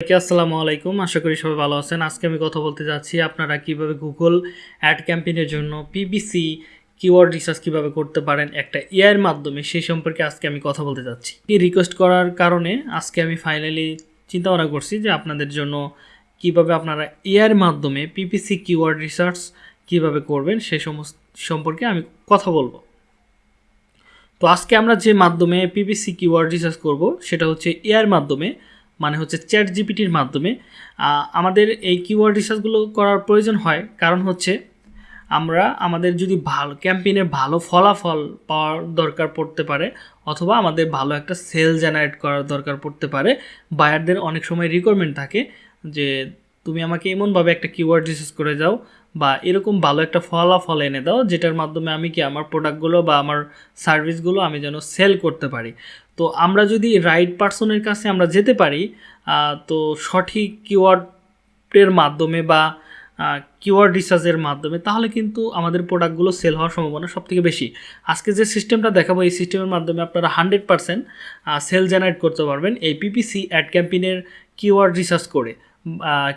আসসালামু আলাইকুম। আশা করি সবাই ভালো আছেন। আজকে আমি কথা বলতে যাচ্ছি আপনারা কীভাবে গুগল অ্যাড ক্যাম্পেইনের জন্য পিবিসি কিওয়ার্ড রিসার্চ কীভাবে করতে পারেন একটা এআইয়ের মাধ্যমে, সেই সম্পর্কে আজকে আমি কথা বলতে যাচ্ছি। এই রিকোয়েস্ট করার কারণে আজকে আমি ফাইনালি চিন্তা ভাবনা করছি যে আপনাদের জন্য কীভাবে আপনারা এআইয়ের মাধ্যমে পিপিসি কিওয়ার্ড রিসার্চ কীভাবে করবেন সেই সমস্ত সম্পর্কে আমি কথা বলব। তো আজকে আমরা যে মাধ্যমে পিপিসি কিওয়ার্ড রিসার্চ করব, সেটা হচ্ছে এআইয়ের মাধ্যমে মানে হচ্ছে চ্যাট জিপিটির মাধ্যমে আমাদের এই কিওয়ার্ড রিসার্চগুলো করার প্রয়োজন হয়। কারণ হচ্ছে, আমরা আমাদের যদি ভালো ক্যাম্পেইনে ভালো ফলাফল পাওয়ার দরকার পড়তে পারে, অথবা আমাদের ভালো একটা সেল জেনারেট করার দরকার পড়তে পারে বায়ারদের অনেক সময় রিকোয়ারমেন্ট থাকে যে, তুমি আমাকে এমনভাবে একটা কিওয়ার্ড রিসার্চ করে যাও বা এরকম ভালো একটা ফলাফল এনে দাও, যেটার মাধ্যমে আমি কি আমার প্রোডাক্টগুলো বা আমার সার্ভিসগুলো আমি যেন সেল করতে পারি। তো আমরা যদি রাইট পার্সনের কাছে আমরা যেতে পারি তো সঠিক কিওয়ার্ডের মাধ্যমে বা কিওয়ার্ড রিসার্চের মাধ্যমে, তাহলে কিন্তু আমাদের প্রোডাক্টগুলো সেল হওয়ার সম্ভাবনা সবথেকে বেশি। আজকে যে সিস্টেমটা দেখাবো, এই সিস্টেমের মাধ্যমে আপনারা হান্ড্রেড পারসেন্ট সেল জেনারেট করতে পারবেন এই পিপিসি অ্যাড ক্যাম্পেইনের কিওয়ার্ড রিসার্চ করে।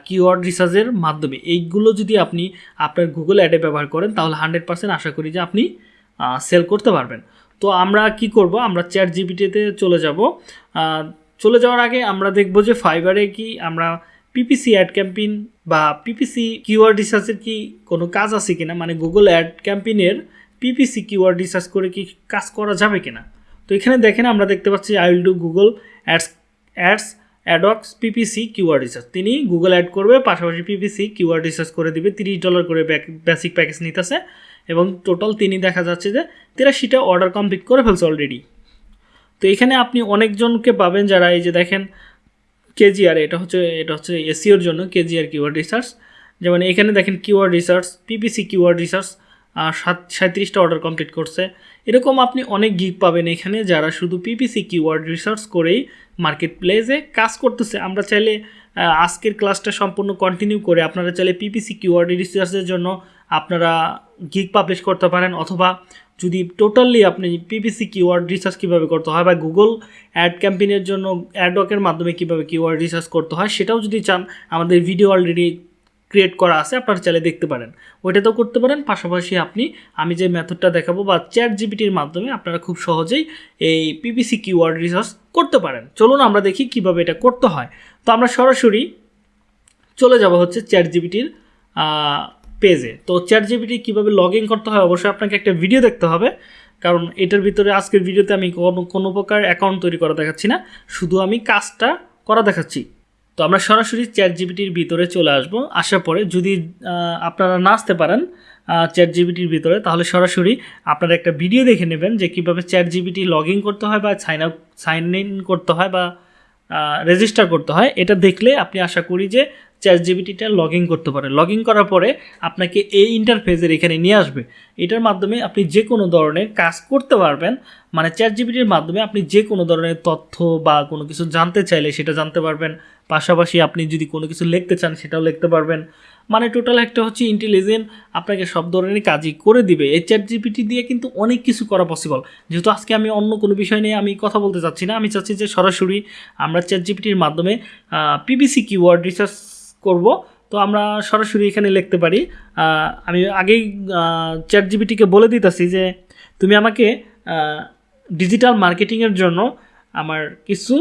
কিওয়ার্ড রিসার্চের মাধ্যমে। এইগুলো যদি আপনি আপনার গুগল অ্যাডে ব্যবহার করেন, তাহলে হান্ড্রেড পারসেন্ট আশা করি যে আপনি সেল করতে পারবেন। তো আমরা কি করব? আমরা চ্যাট জিপিটিতে চলে যাব। চলে যাওয়ার আগে আমরা দেখব যে ফাইবারে কি আমরা পিপিসি অ্যাড ক্যাম্পেইন বা পিপিসি কিওয়ার্ড রিসার্চের কি কোনো কাজ আছে কিনা? মানে গুগল অ্যাড ক্যাম্পেইনের পিপিসি কিওয়ার্ড রিসার্চ করে কি কাজ করা যাবে কিনা? তো এখানে দেখেন আমরা দেখতে পাচ্ছি I will do Google ads ads AdX PPC QR research তিনি গুগল অ্যাড করবে, পাশাপাশি পিপিসি কিউআর রিসার্চ করে দিবে, তিরিশ ডলার করে বেসিক প্যাকেজ নিতেছে এবং টোটাল তিনি দেখা যাচ্ছে যে তিরাশিটা অর্ডার কমপ্লিট করে ফেলছে অলরেডি তো এখানে আপনি অনেকজনকে পাবেন যারা এই যে দেখেন কেজিআর এটা হচ্ছে এটা হচ্ছে এসিওর জন্য কেজিআর কিউআর রিসার্চ যেমন এখানে দেখেন keyword research PPC keyword research সাত সাঁত্রিশটা অর্ডার কমপ্লিট করছে। এরকম আপনি অনেক গিগ পাবেন এখানে যারা শুধু পিপিসি কিওয়ার্ড রিসার্চ করেই মার্কেট প্লেসে কাজ করতেছে। আমরা চাইলে আজকের ক্লাসটা সম্পূর্ণ কন্টিনিউ করে আপনারা চাইলে পিপিসি কিওয়ার্ড রিসার্চের জন্য আপনারা গিগ পাবলিশ করতে পারেন। অথবা যদি টোটালি আপনি পিপিসি কিওয়ার্ড রিসার্চ কীভাবে করতে হয় বা গুগল অ্যাড ক্যাম্পেইনের জন্য অ্যাডওয়ার্কের মাধ্যমে কীভাবে কিওয়ার্ড রিসার্চ করতে হয়, সেটাও যদি চান, আমাদের ভিডিও অলরেডি ক্রিয়েট করা আছে, আপনারা চাইলে দেখতে পারেন। ওইটাতেও করতে পারেন, পাশাপাশি আপনি, আমি যে মেথডটা দেখাবো বা চ্যাট জিপিটির মাধ্যমে আপনারা খুব সহজেই এই পিপিসি কিওয়ার্ড রিসার্চ করতে পারেন। চলুন আমরা দেখি কীভাবে এটা করতে হয়। তো আমরা সরাসরি চলে যাব হচ্ছে চ্যাট জিপিটির পেজে তো চ্যাট জিপিটি কীভাবে লগ ইন করতে হয়, অবশ্যই আপনাকে একটা ভিডিও দেখতে হবে। কারণ এটার ভিতরে আজকের ভিডিওতে আমি কোনো কোনো প্রকার অ্যাকাউন্ট তৈরি করা দেখাচ্ছি না। শুধু আমি কাজটা করা দেখাচ্ছি। তো আমরা সরাসরি চ্যাট জিবিটির ভিতরে চলে আসব। আসার পরে যদি আপনারা না আসতে পারেন চ্যাট জিবিটির ভিতরে, তাহলে সরাসরি আপনারা একটা ভিডিও দেখে নেবেন যে কীভাবে চ্যাট জিবিটি লগ ইন করতে হয় বা সাইন আপ সাইন ইন করতে হয় বা রেজিস্টার করতে হয়। এটা দেখলে আপনি আশা করি যে চ্যাট জিবিটিটা লগ ইন করতে পারে। লগ ইন করার পরে আপনাকে এই ইন্টারফেসের এখানে নিয়ে আসবে। এটার মাধ্যমে আপনি যে কোনো ধরনের কাজ করতে পারবেন। মানে চ্যাট জিবিটির মাধ্যমে আপনি যে কোনো ধরনের তথ্য বা কোনো কিছু জানতে চাইলে সেটা জানতে পারবেন। পাশাপাশি আপনি যদি কোনো কিছু লিখতে চান সেটাও লিখতে পারবেন। মানে টোটাল একটা হচ্ছে ইন্টেলিজেন্ট আপনাকে সব ধরনের কাজই করে দিবে। এই চ্যাট জিপিটি দিয়ে কিন্তু অনেক কিছু করা পসিবল যেহেতু আজকে আমি অন্য কোনো বিষয় নিয়ে আমি কথা বলতে চাচ্ছি না, আমি চাচ্ছি যে সরাসরি আমরা চ্যাট জিপিটির মাধ্যমে পিবিসি কিওয়ার্ড রিসার্চ করব। তো আমরা সরাসরি এখানে লিখতে পারি আমি আগেই চ্যাট জিবিটিকে বলে দিতেছি যে তুমি আমাকে ডিজিটাল মার্কেটিংয়ের জন্য আমার কিছু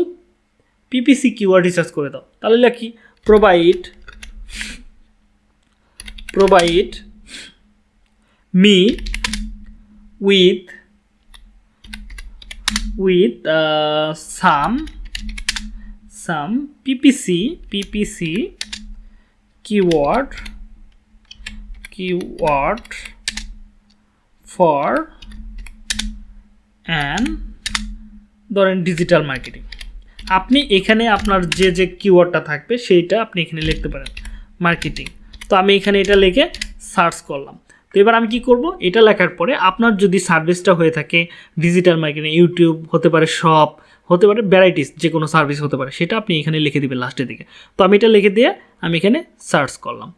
পিপিসি কিওয়ার্ড রিসার্চ করে দাও। তাহলে লিখি provide me with with uh, some some পিপিসি ppc keyword keyword for an, ধরেন ডিজিটাল মার্কেটিং আপনি এখানে আপনার যে যে কিওয়ার্ডটা থাকবে সেইটা আপনি এখানে লিখতে পারেন মার্কেটিং তো আমি এখানে এটা লিখে সার্চ করলাম। তো এবার আমি কি করব? এটা লেখার পরে আপনার যদি সার্ভিসটা হয়ে থাকে ডিজিটাল মার্কেটিং ইউটিউব হতে পারে শপ হতে পারে ভ্যারাইটিস যে কোনো সার্ভিস হতে পারে। সেটা আপনি এখানে লিখে দিবেন লাস্টের দিকে। তো আমি এটা লিখে দিয়ে আমি এখানে সার্চ করলাম।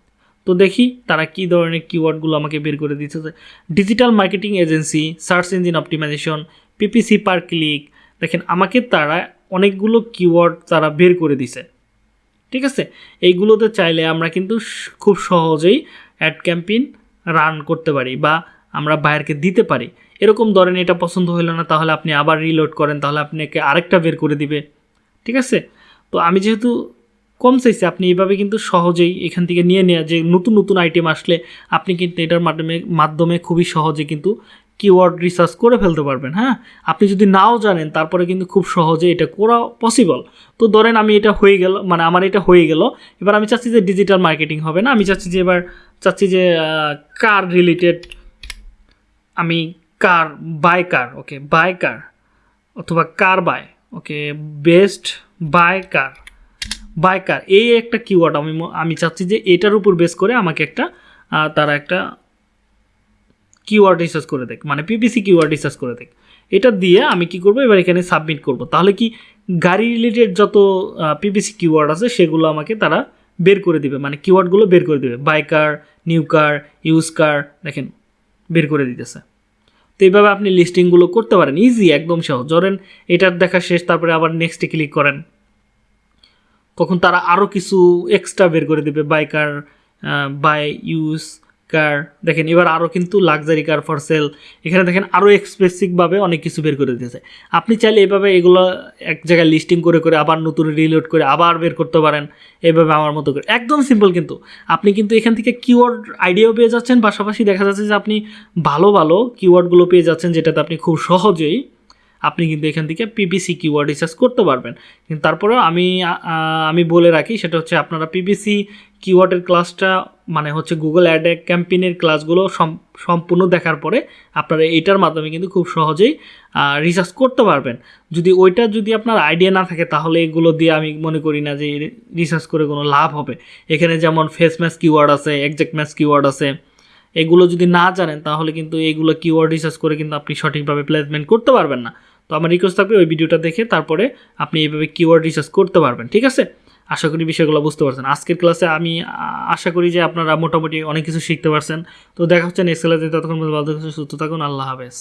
তো দেখি তারা কী ধরনের কিওয়ার্ডগুলো আমাকে বের করে দিতেছে digital marketing agency search engine optimisation PPC per click দেখেন আমাকে তারা অনেকগুলো কিওয়ার্ড তারা বের করে দিছে ঠিক আছে? এইগুলোতে চাইলে আমরা কিন্তু খুব সহজেই অ্যাড ক্যাম্পেইন রান করতে পারি বা আমরা বাইরকে দিতে পারি। এরকম ধরেন এটা পছন্দ হলো না, তাহলে আপনি আবার রিলোড করেন, তাহলে আপনাকে আরেকটা বের করে দিবে। ঠিক আছে? তো আমি যেহেতু কম চাইছি, আপনি এইভাবে কিন্তু সহজেই এখান থেকে নিয়ে নেওয়া যে নতুন নতুন আইটেম আসলে আপনি কিন্তু এটার মাধ্যমে মাধ্যমে খুবই সহজে কিন্তু কিওয়ার্ড রিসার্চ করে ফেলতে পারবেন হ্যাঁ? আপনি যদি নাও জানেন, তারপরে কিন্তু খুব সহজে এটা করা পসিবল তো ধরেন আমি এটা হয়ে গেল মানে আমার এটা হয়ে গেল। এবার আমি চাচ্ছি যে ডিজিটাল মার্কেটিং হবে না, আমি চাচ্ছি যে এবার চাচ্ছি যে কার রিলেটেড আমি কার বাই কার ওকে বাই কার অথবা car buy okay best buy car buy car এই একটা কিওয়ার্ড আমি আমি চাচ্ছি যে এটার উপর বেস করে আমাকে একটা তারা একটা কিওয়ার্ড রিসার্চ করে দেখ মানে পিপিসি কিওয়ার্ড রিসার্চ করে দেখ, এটা দিয়ে আমি কি করব, এবার এখানে সাবমিট করব, তাহলে কি গাড়ি রিলেটেড যত পিপিসি কিওয়ার্ড আছে, সেগুলো আমাকে তারা বের করে দিবে মানে কিওয়ার্ডগুলো বের করে দিবে buy car new car use car দেখেন, বের করে দিতেছে। তো এইভাবে আপনি লিস্টিংগুলো করতে পারেন। ইজি একদম সহজ। ধরেন, এটার দেখা শেষ, তারপরে আবার নেক্সটে ক্লিক করেন। তখন তারা আরও কিছু এক্সট্রা বের করে দেবে। বাইকার বাই ইউজ কার, দেখেন এবার আরও কিন্তু লাক্সারি কার ফর সেল এখানে দেখেন আরও এক্সপ্রেসিভভাবে অনেক কিছু বের করে দিয়েছে আপনি চাইলে এভাবে এগুলো এক জায়গায় লিস্টিং করে করে আবার নতুন রিলোড করে আবার বের করতে পারেন, এভাবে আমার মতো করে। একদম সিম্পল কিন্তু। আপনি কিন্তু এখান থেকে কিওয়ার্ড আইডিয়াও পেয়ে যাচ্ছেন, পাশাপাশি দেখা যাচ্ছে যে আপনি ভালো ভালো কিওয়ার্ডগুলো পেয়ে যাচ্ছেন, যেটাতে আপনি খুব সহজেই আপনি কিন্তু এখান থেকে পিপিসি কিওয়ার্ড রিসার্চ করতে পারবেন। কিন্তু তারপরেও আমি আমি বলে রাখি, সেটা হচ্ছে আপনারা পিপিসি কিওয়ার্ডের ক্লাসটা মানে হচ্ছে গুগল অ্যাড ক্যাম্পেইনের ক্লাসগুলো সম- সম্পূর্ণ দেখার পরে আপনারা এটার মাধ্যমে কিন্তু খুব সহজেই রিসার্চ করতে পারবেন। যদি ওইটা যদি আপনার আইডিয়া না থাকে, তাহলে এগুলো দিয়ে আমি মনে করি না যে রিসার্চ করে কোনো লাভ হবে। এখানে যেমন ফেস ম্যাচ কিওয়ার্ড আছে একজ্যাক্ট ম্যাচ কিওয়ার্ড আছে, এগুলো যদি না জানেন, তাহলে কিন্তু এইগুলো কিওয়ার্ড রিসার্চ করে কিন্তু আপনি সঠিকভাবে প্লেসমেন্ট করতে পারবেন না। তো আমার রিকোয়েস্ট থাকবে ওই ভিডিওটা দেখে তারপরে আপনি এইভাবে কিওয়ার্ড রিসার্চ করতে পারবেন, ঠিক আছে? আশা করি বিষয়গুলো বুঝতে পারছেন। আজকের ক্লাসে আমি আশা করি যে আপনারা মোটামুটি অনেক কিছু শিখতে পারছেন। তো দেখা হচ্ছে নেক্সট ক্লাসে ততক্ষণ ভালো থাকুন, সুস্থ থাকুন আল্লাহ হাফেজ।